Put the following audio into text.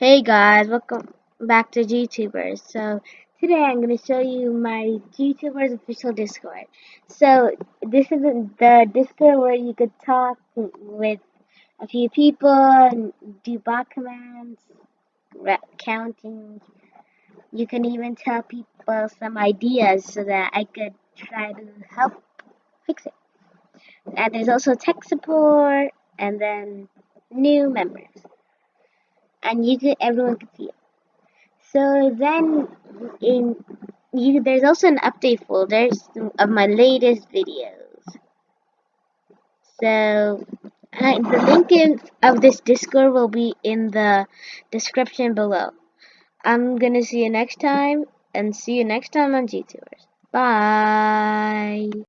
Hey guys, welcome back to GTubers. So today I'm going to show you my GTubers official Discord. So this is the Discord where you could talk with a few people and do bot commands, counting. You can even tell people some ideas so that I could try to help fix it. And there's also tech support and then new members and you could everyone could see it. So then in you there's also an update folder of my latest videos. So uh, the link in, of this Discord will be in the description below. I'm gonna see you next time and see you next time on GTubers. Bye.